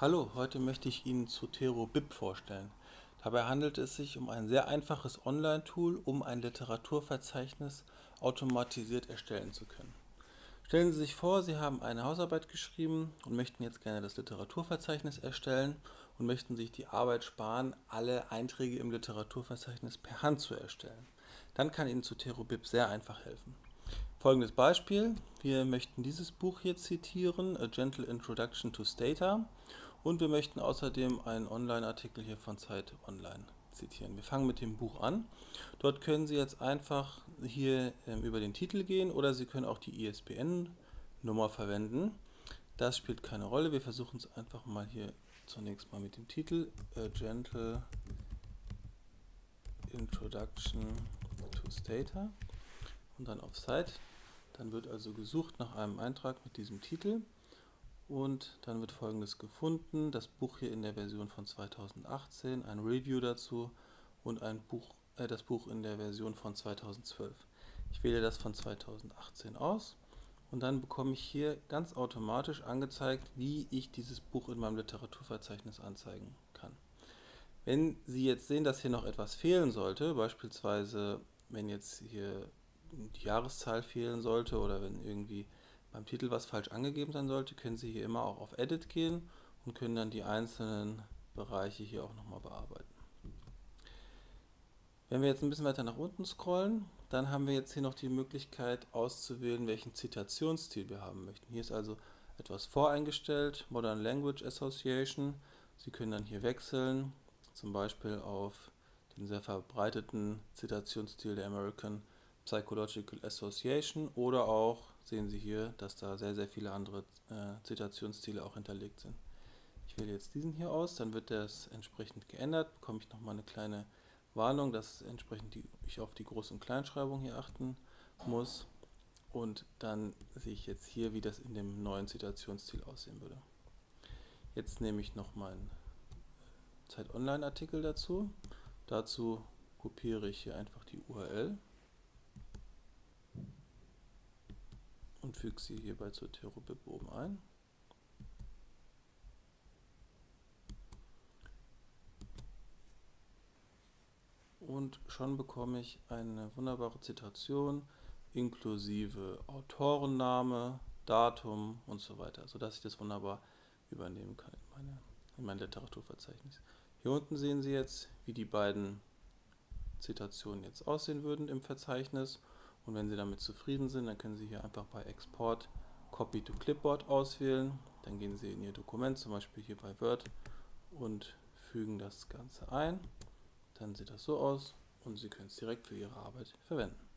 Hallo, heute möchte ich Ihnen Zotero BIP vorstellen. Dabei handelt es sich um ein sehr einfaches Online-Tool, um ein Literaturverzeichnis automatisiert erstellen zu können. Stellen Sie sich vor, Sie haben eine Hausarbeit geschrieben und möchten jetzt gerne das Literaturverzeichnis erstellen und möchten sich die Arbeit sparen, alle Einträge im Literaturverzeichnis per Hand zu erstellen. Dann kann Ihnen Zotero BIP sehr einfach helfen. Folgendes Beispiel. Wir möchten dieses Buch hier zitieren, A Gentle Introduction to Stata. Und wir möchten außerdem einen Online-Artikel hier von Zeit Online zitieren. Wir fangen mit dem Buch an. Dort können Sie jetzt einfach hier ähm, über den Titel gehen oder Sie können auch die ISBN-Nummer verwenden. Das spielt keine Rolle. Wir versuchen es einfach mal hier zunächst mal mit dem Titel A Gentle Introduction to Stata und dann auf Site. Dann wird also gesucht nach einem Eintrag mit diesem Titel und dann wird folgendes gefunden, das Buch hier in der Version von 2018, ein Review dazu und ein Buch, äh, das Buch in der Version von 2012. Ich wähle das von 2018 aus und dann bekomme ich hier ganz automatisch angezeigt, wie ich dieses Buch in meinem Literaturverzeichnis anzeigen kann. Wenn Sie jetzt sehen, dass hier noch etwas fehlen sollte, beispielsweise wenn jetzt hier die Jahreszahl fehlen sollte oder wenn irgendwie beim Titel was falsch angegeben sein sollte, können Sie hier immer auch auf Edit gehen und können dann die einzelnen Bereiche hier auch nochmal bearbeiten. Wenn wir jetzt ein bisschen weiter nach unten scrollen, dann haben wir jetzt hier noch die Möglichkeit auszuwählen, welchen Zitationsstil wir haben möchten. Hier ist also etwas voreingestellt, Modern Language Association. Sie können dann hier wechseln, zum Beispiel auf den sehr verbreiteten Zitationsstil der American Psychological Association oder auch sehen Sie hier, dass da sehr, sehr viele andere äh, Zitationsstile auch hinterlegt sind. Ich wähle jetzt diesen hier aus, dann wird das entsprechend geändert, bekomme ich nochmal eine kleine Warnung, dass entsprechend die, ich auf die Groß- und Kleinschreibung hier achten muss und dann sehe ich jetzt hier, wie das in dem neuen Zitationsstil aussehen würde. Jetzt nehme ich noch meinen Zeit Online Artikel dazu. Dazu kopiere ich hier einfach die URL füge sie hierbei zur Terubib oben ein. Und schon bekomme ich eine wunderbare Zitation inklusive Autorenname, Datum und so weiter, sodass ich das wunderbar übernehmen kann in, meine, in mein Literaturverzeichnis. Hier unten sehen Sie jetzt, wie die beiden Zitationen jetzt aussehen würden im Verzeichnis und wenn Sie damit zufrieden sind, dann können Sie hier einfach bei Export Copy to Clipboard auswählen. Dann gehen Sie in Ihr Dokument, zum Beispiel hier bei Word und fügen das Ganze ein. Dann sieht das so aus und Sie können es direkt für Ihre Arbeit verwenden.